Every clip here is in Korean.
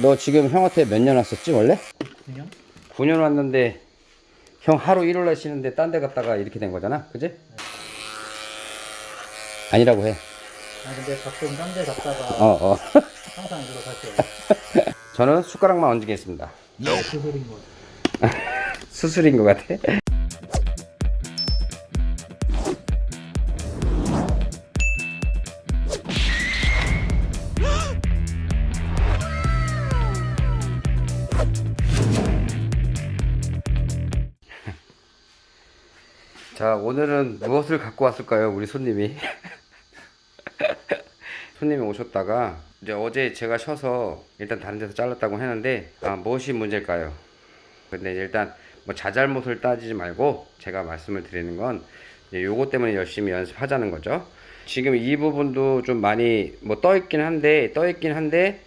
너 지금 형한테 몇 년 왔었지 원래? 그냥 9년 왔는데 형 하루 일요일 날 쉬는데 딴 데 갔다가 이렇게 된 거잖아 그지? 아니라고 해. 아 근데 가끔 딴 데 갔다가 어, 어. 항상 이거 다시 저는 숟가락만 얹겠습니다. 수술인 거 같아 수술인 것 같아 자 오늘은 무엇을 갖고 왔을까요 우리 손님이? 손님이 오셨다가 이제 어제 제가 쉬어서 일단 다른 데서 잘랐다고 했는데 아, 무엇이 문제일까요? 근데 일단 뭐 자잘못을 따지지 말고 제가 말씀을 드리는 건 이제 요거 때문에 열심히 연습하자는 거죠. 지금 이 부분도 좀 많이 뭐 떠 있긴 한데 떠 있긴 한데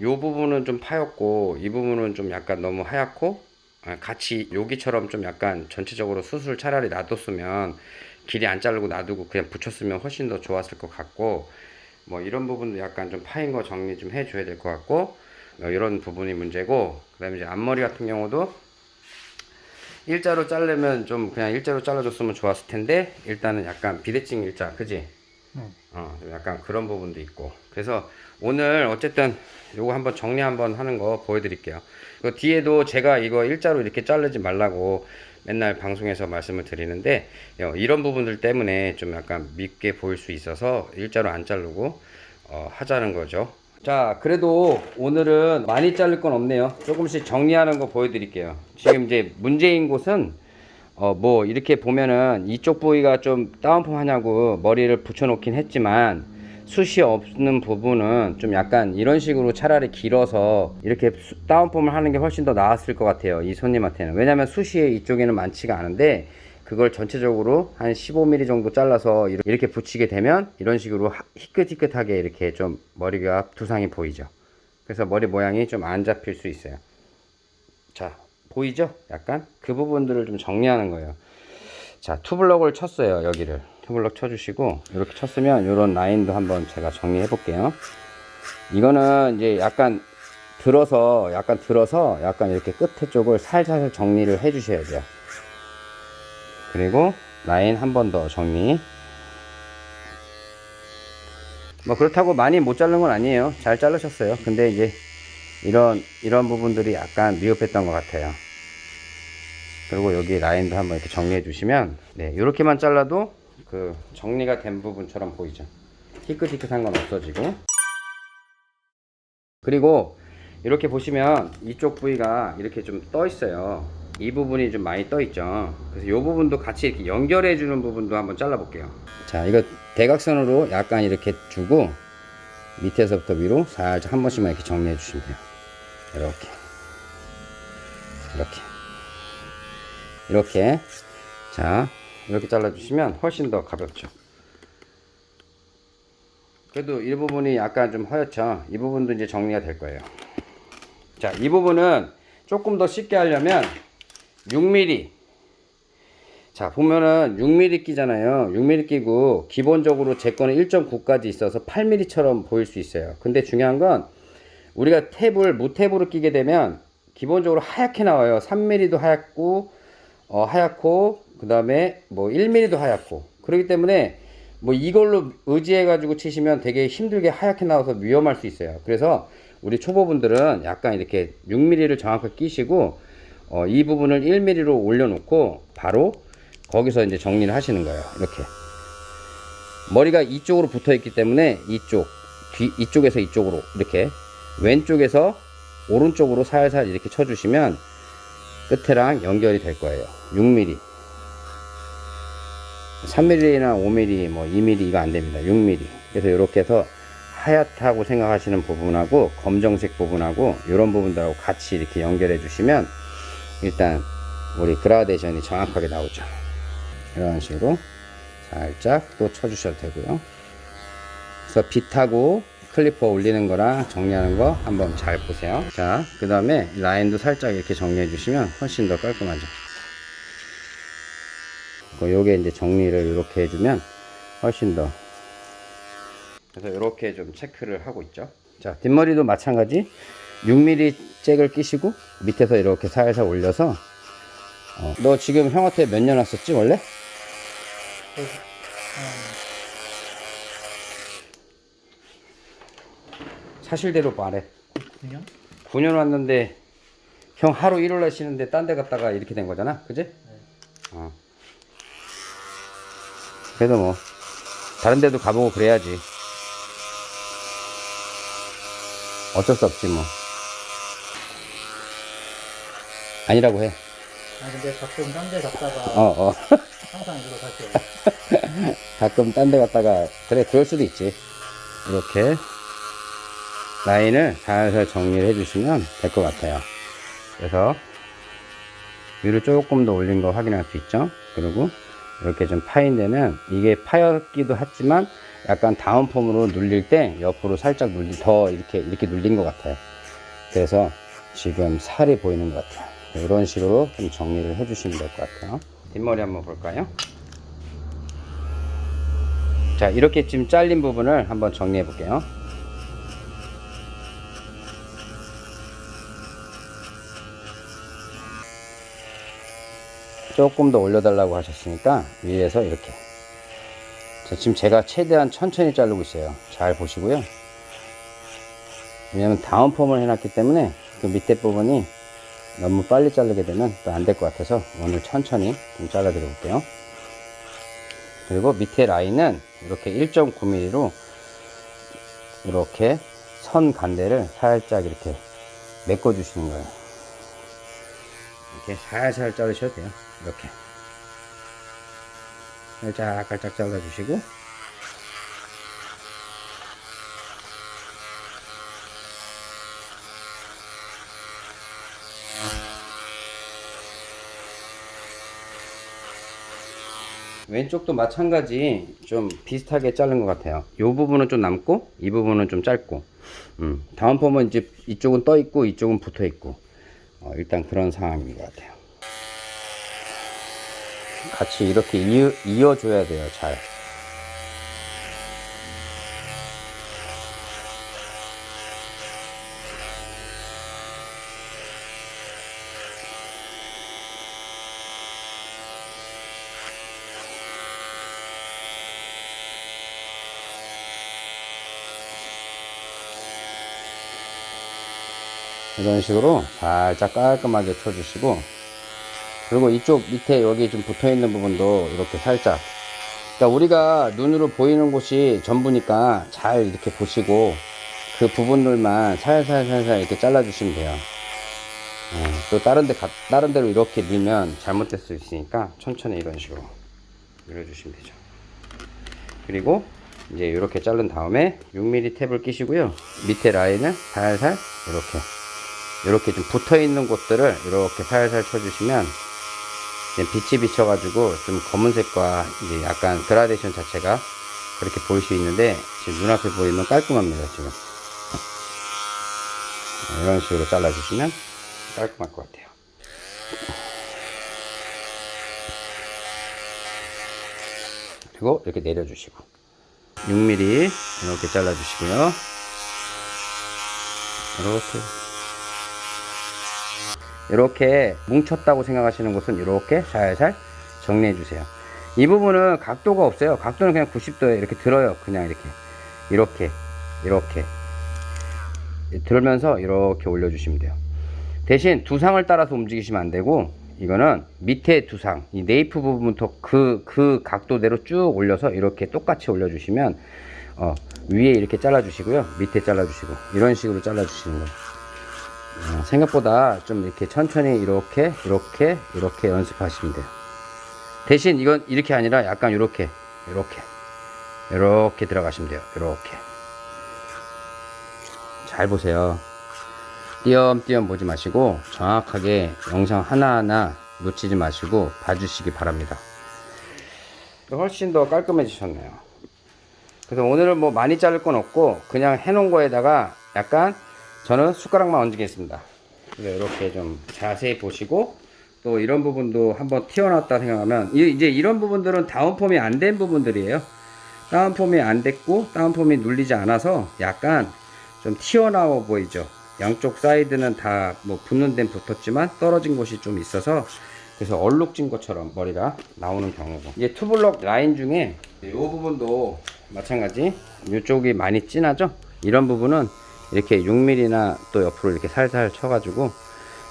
요 부분은 좀 파였고 이 부분은 좀 약간 너무 하얗고 아, 같이 여기처럼 좀 약간 전체적으로 수술 차라리 놔뒀으면 길이 안 자르고 놔두고 그냥 붙였으면 훨씬 더 좋았을 것 같고 뭐 이런 부분도 약간 좀 파인 거 정리 좀 해줘야 될 것 같고 어, 이런 부분이 문제고 그 다음에 이제 앞머리 같은 경우도 일자로 자르면 좀 그냥 일자로 잘라줬으면 좋았을 텐데 일단은 약간 비대칭 일자 그지? 네. 어, 좀 약간 그런 부분도 있고. 그래서 오늘 어쨌든 요거 한번 정리 한번 하는 거 보여드릴게요. 그 뒤에도 제가 이거 일자로 이렇게 자르지 말라고 맨날 방송에서 말씀을 드리는데 어, 이런 부분들 때문에 좀 약간 밉게 보일 수 있어서 일자로 안 자르고 어, 하자는 거죠. 자, 그래도 오늘은 많이 자를 건 없네요. 조금씩 정리하는 거 보여드릴게요. 지금 이제 문제인 곳은 어 뭐 이렇게 보면은 이쪽 부위가 좀 다운펌 하냐고 머리를 붙여놓긴 했지만 숱이 없는 부분은 좀 약간 이런 식으로 차라리 길어서 이렇게 수- 다운펌을 하는 게 훨씬 더 나았을 것 같아요 이 손님한테는. 왜냐면 숱이 이쪽에는 많지가 않은데 그걸 전체적으로 한 15mm 정도 잘라서 이렇게- 붙이게 되면 이런 식으로 하- 희끗희끗하게 이렇게 좀 머리가 두상이 보이죠. 그래서 머리 모양이 좀 안 잡힐 수 있어요. 자 보이죠? 약간 그 부분들을 좀 정리하는 거예요. 자 투블럭을 쳤어요 여기를 투블럭 쳐주시고 이렇게 쳤으면 이런 라인도 한번 제가 정리해 볼게요. 이거는 이제 약간 들어서 약간 들어서 약간 이렇게 끝에 쪽을 살살 정리를 해 주셔야 돼요. 그리고 라인 한 번 더 정리. 뭐 그렇다고 많이 못 자른 건 아니에요. 잘 자르셨어요. 근데 이제 이런 이런 부분들이 약간 미흡했던 것 같아요. 그리고 여기 라인도 한번 이렇게 정리해 주시면 네 이렇게만 잘라도 그 정리가 된 부분처럼 보이죠. 희끗희끗한 건 없어지고 그리고 이렇게 보시면 이쪽 부위가 이렇게 좀 떠 있어요. 이 부분이 좀 많이 떠 있죠. 그래서 이 부분도 같이 이렇게 연결해 주는 부분도 한번 잘라 볼게요. 자, 이거 대각선으로 약간 이렇게 주고 밑에서부터 위로 살짝 한 번씩만 이렇게 정리해 주시면 돼요. 이렇게. 이렇게. 이렇게. 자, 이렇게 잘라 주시면 훨씬 더 가볍죠. 그래도 이 부분이 약간 좀 허옇죠. 이 부분도 이제 정리가 될 거예요. 자, 이 부분은 조금 더 쉽게 하려면 6mm. 자, 보면은 6mm 끼잖아요. 6mm 끼고 기본적으로 제 거는 1.9까지 있어서 8mm처럼 보일 수 있어요. 근데 중요한 건 우리가 탭을 무탭으로 끼게 되면 기본적으로 하얗게 나와요. 3mm도 하얗고 어, 하얗고 그 다음에 뭐 1mm도 하얗고 그렇기 때문에 뭐 이걸로 의지해 가지고 치시면 되게 힘들게 하얗게 나와서 위험할 수 있어요. 그래서 우리 초보분들은 약간 이렇게 6mm를 정확하게 끼시고 어, 이 부분을 1mm로 올려놓고 바로 거기서 이제 정리를 하시는 거예요. 이렇게 머리가 이쪽으로 붙어 있기 때문에 이쪽 뒤 이쪽에서 이쪽으로 이렇게 왼쪽에서 오른쪽으로 살살 이렇게 쳐주시면 끝에랑 연결이 될 거예요. 6mm 3mm나 5mm 뭐 2mm 이거 안 됩니다. 6mm 그래서 이렇게 해서 하얗다고 생각하시는 부분하고 검정색 부분하고 이런 부분들하고 같이 이렇게 연결해 주시면 일단 우리 그라데이션이 정확하게 나오죠. 이런 식으로 살짝 또 쳐주셔도 되고요. 그래서 빗하고 클리퍼 올리는 거랑 정리하는 거 한번 잘 보세요. 자, 그 다음에 라인도 살짝 이렇게 정리해 주시면 훨씬 더 깔끔하죠. 그 요게 이제 정리를 이렇게 해주면 훨씬 더 그래서 이렇게 좀 체크를 하고 있죠 자 뒷머리도 마찬가지 6mm 잭을 끼시고 밑에서 이렇게 살살 올려서 어, 너 지금 형한테 몇 년 왔었지 원래? 그, 한 사실대로 말해 9년? 9년 왔는데 형 하루 일요일날 쉬는데 딴 데 갔다가 이렇게 된 거잖아 그지? 어. 그래도 뭐 다른 데도 가보고 그래야지 어쩔 수 없지 뭐 아니라고 해 아 근데 가끔 딴 데 갔다가 어, 어. 항상 이걸로 갈게요. 가끔 딴 데 갔다가 그래 그럴 수도 있지 이렇게 라인을 살살 정리를 해주시면 될 것 같아요. 그래서 위로 조금 더 올린 거 확인할 수 있죠? 그리고 이렇게 좀 파인 데는 이게 파였기도 하지만 약간 다운폼으로 눌릴 때 옆으로 살짝 눌리 더 이렇게 이렇게 눌린 것 같아요. 그래서 지금 살이 보이는 것 같아요. 이런 식으로 좀 정리를 해 주시면 될 것 같아요. 뒷머리 한번 볼까요? 자 이렇게 지금 잘린 부분을 한번 정리해 볼게요 조금 더 올려달라고 하셨으니까 위에서 이렇게. 자, 지금 제가 최대한 천천히 자르고 있어요. 잘 보시고요. 왜냐면 다운펌을 해놨기 때문에 그 밑에 부분이 너무 빨리 자르게 되면 또 안 될 것 같아서 오늘 천천히 좀 잘라 드려 볼게요. 그리고 밑에 라인은 이렇게 1.9mm로 이렇게 선 간대를 살짝 이렇게 메꿔 주시는 거예요. 이렇게 살살 자르셔도 돼요 이렇게. 살짝 살짝 잘라 주시고. 왼쪽도 마찬가지 좀 비슷하게 자른 것 같아요. 이 부분은 좀 남고 이 부분은 좀 짧고. 음, 다음 폼은 이제 이쪽은 떠 있고 이쪽은 붙어 있고. 어, 일단 그런 상황인 것 같아요 같이 이렇게 이어, 이어줘야 돼요 잘. 이런 식으로 살짝 깔끔하게 쳐주시고 그리고 이쪽 밑에 여기 좀 붙어 있는 부분도 이렇게 살짝. 그러니까 우리가 눈으로 보이는 곳이 전부니까 잘 이렇게 보시고 그 부분들만 살살살살 이렇게 잘라 주시면 돼요. 어, 또 다른 데 가, 다른 데로 이렇게 밀면 잘못될 수 있으니까 천천히 이런 식으로 밀어 주시면 되죠. 그리고 이제 이렇게 자른 다음에 6mm 탭을 끼시고요. 밑에 라인을 살살 이렇게 이렇게 좀 붙어 있는 곳들을 이렇게 살살 쳐주시면 빛이 비쳐가지고 좀 검은색과 이제 약간 그라데이션 자체가 그렇게 보일 수 있는데 지금 눈앞에 보이면 깔끔합니다 지금. 이런 식으로 잘라주시면 깔끔할 것 같아요. 그리고 이렇게 내려주시고. 6mm 이렇게 잘라주시고요. 이렇게 이렇게 뭉쳤다고 생각하시는 곳은 이렇게 살살 정리해 주세요. 이 부분은 각도가 없어요. 각도는 그냥 90도에 이렇게 들어요. 그냥 이렇게. 이렇게 이렇게. 들면서 이렇게 올려 주시면 돼요. 대신 두상을 따라서 움직이시면 안 되고 이거는 밑에 두상 이 네이프 부분부터 그, 그 각도대로 쭉 올려서 이렇게 똑같이 올려 주시면 어, 위에 이렇게 잘라 주시고요. 밑에 잘라 주시고. 이런 식으로 잘라 주시는 거예요. 어, 생각보다 좀 이렇게 천천히 이렇게 이렇게 이렇게 연습하시면 돼요. 대신 이건 이렇게 아니라 약간 이렇게 이렇게 이렇게 들어가시면 돼요. 이렇게. 잘 보세요. 띄엄띄엄 보지 마시고 정확하게 영상 하나하나 놓치지 마시고 봐주시기 바랍니다. 훨씬 더 깔끔해지셨네요. 그래서 오늘은 뭐 많이 자를 건 없고 그냥 해놓은 거에다가 약간 저는 숟가락만 얹겠습니다. 이렇게 좀 자세히 보시고 또 이런 부분도 한번 튀어나왔다 생각하면 이- 이제 이런 부분들은 다운폼이 안 된 부분들이에요. 다운폼이 안 됐고 다운폼이 눌리지 않아서 약간 좀 튀어나와 보이죠. 양쪽 사이드는 다 뭐 붙는 데는 붙었지만 떨어진 곳이 좀 있어서 그래서 얼룩진 것처럼 머리가 나오는 경우고 이제 투블럭 라인 중에 이 부분도 마찬가지 이쪽이 많이 진하죠 이런 부분은 이렇게 6mm나 또 옆으로 이렇게 살살 쳐가지고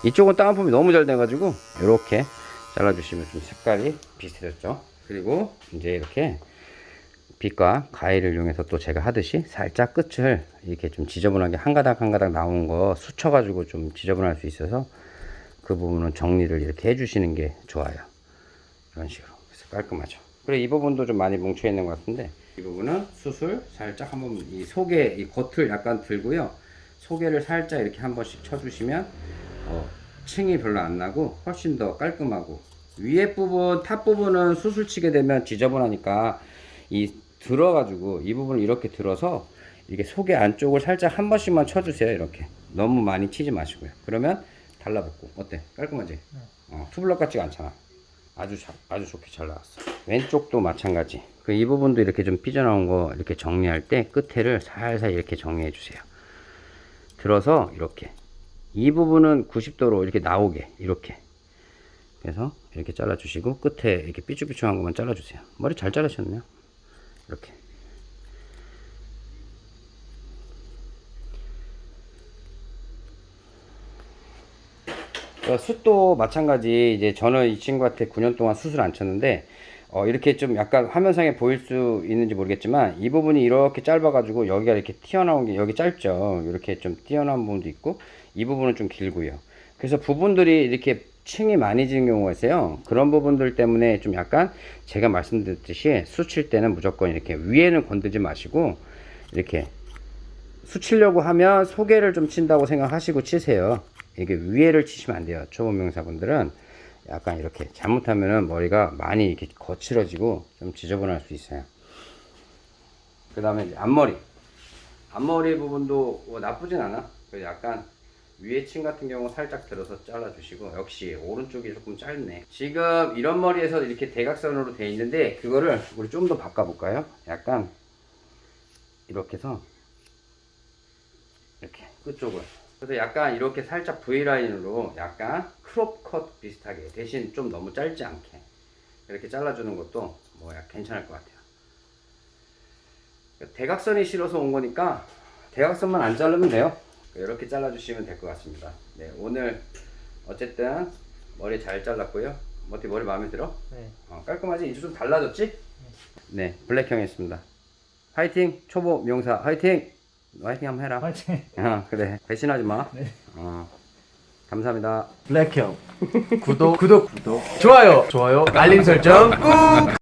이쪽은 다운펌이 너무 잘 돼가지고 이렇게 잘라주시면 좀 색깔이 비슷해졌죠 그리고 이제 이렇게 빗과 가위를 이용해서 또 제가 하듯이 살짝 끝을 이렇게 좀 지저분하게 한 가닥 한 가닥 나온 거 수쳐 가지고 좀 지저분할 수 있어서 그 부분은 정리를 이렇게 해주시는 게 좋아요. 이런 식으로. 그래서 깔끔하죠. 그래, 이 부분도 좀 많이 뭉쳐 있는 것 같은데, 이 부분은 수술 살짝 한번 이 속에, 이 겉을 약간 들고요. 소개를 살짝 이렇게 한 번씩 쳐주시면, 어, 층이 별로 안 나고 훨씬 더 깔끔하고, 위에 부분, top 부분은 숱을 치게 되면 지저분하니까 이 들어가지고 이 부분을 이렇게 들어서 이게 속에 안쪽을 살짝 한 번씩만 쳐주세요. 이렇게. 너무 많이 치지 마시고요. 그러면 달라붙고 어때? 깔끔하지? 어, 투블럭 같지가 않잖아. 아주 자, 아주 좋게 잘 나왔어. 왼쪽도 마찬가지. 그 이 부분도 이렇게 좀 삐져나온 거 이렇게 정리할 때 끝에를 살살 이렇게 정리해 주세요. 들어서 이렇게 이 부분은 90도로 이렇게 나오게 이렇게 그래서 이렇게 잘라 주시고 끝에 이렇게 삐죽삐죽한 것만 잘라 주세요. 머리 잘 자르셨네요. 이렇게 어, 숱도 마찬가지 이제 저는 이 친구한테 9년 동안 수술 안 쳤는데 어, 이렇게 좀 약간 화면상에 보일 수 있는지 모르겠지만 이 부분이 이렇게 짧아 가지고 여기가 이렇게 튀어나온 게 여기 짧죠 이렇게 좀 튀어나온 부분도 있고 이 부분은 좀 길고요 그래서 부분들이 이렇게 층이 많이 지는 경우가 있어요 그런 부분들 때문에 좀 약간 제가 말씀드렸듯이 수칠 때는 무조건 이렇게 위에는 건들지 마시고 이렇게 수치려고 하면 소개를 좀 친다고 생각하시고 치세요. 이게 위에를 치시면 안 돼요. 초보 명사분들은 약간 이렇게 잘못하면은 머리가 많이 이렇게 거칠어지고 좀 지저분할 수 있어요. 그 다음에 앞머리. 앞머리 부분도 뭐 나쁘진 않아. 약간 위에 층 같은 경우 살짝 들어서 잘라 주시고 역시 오른쪽이 조금 짧네. 지금 이런 머리에서 이렇게 대각선으로 돼 있는데 그거를 우리 좀 더 바꿔 볼까요? 약간 이렇게 해서 이렇게 끝쪽을 그래서 약간 이렇게 살짝 V라인으로 약간 crop cut 비슷하게 대신 좀 너무 짧지 않게 이렇게 잘라주는 것도 뭐 약- 괜찮을 것 같아요 대각선이 싫어서 온 거니까 대각선만 안 자르면 돼요 이렇게 잘라주시면 될 것 같습니다 네 오늘 어쨌든 머리 잘 잘랐고요 어떻게 머리 마음에 들어? 네. 어, 깔끔하지? 이제 좀 달라졌지? 네 블랙형 했습니다 화이팅 초보 명사 화이팅 화이팅 한번 해라. 화이팅. 어, 그래. 배신하지 마. 네. 어, 감사합니다. 블랙형. 구독. 구독 구독. 좋아요. 좋아요. 알림 설정 꾹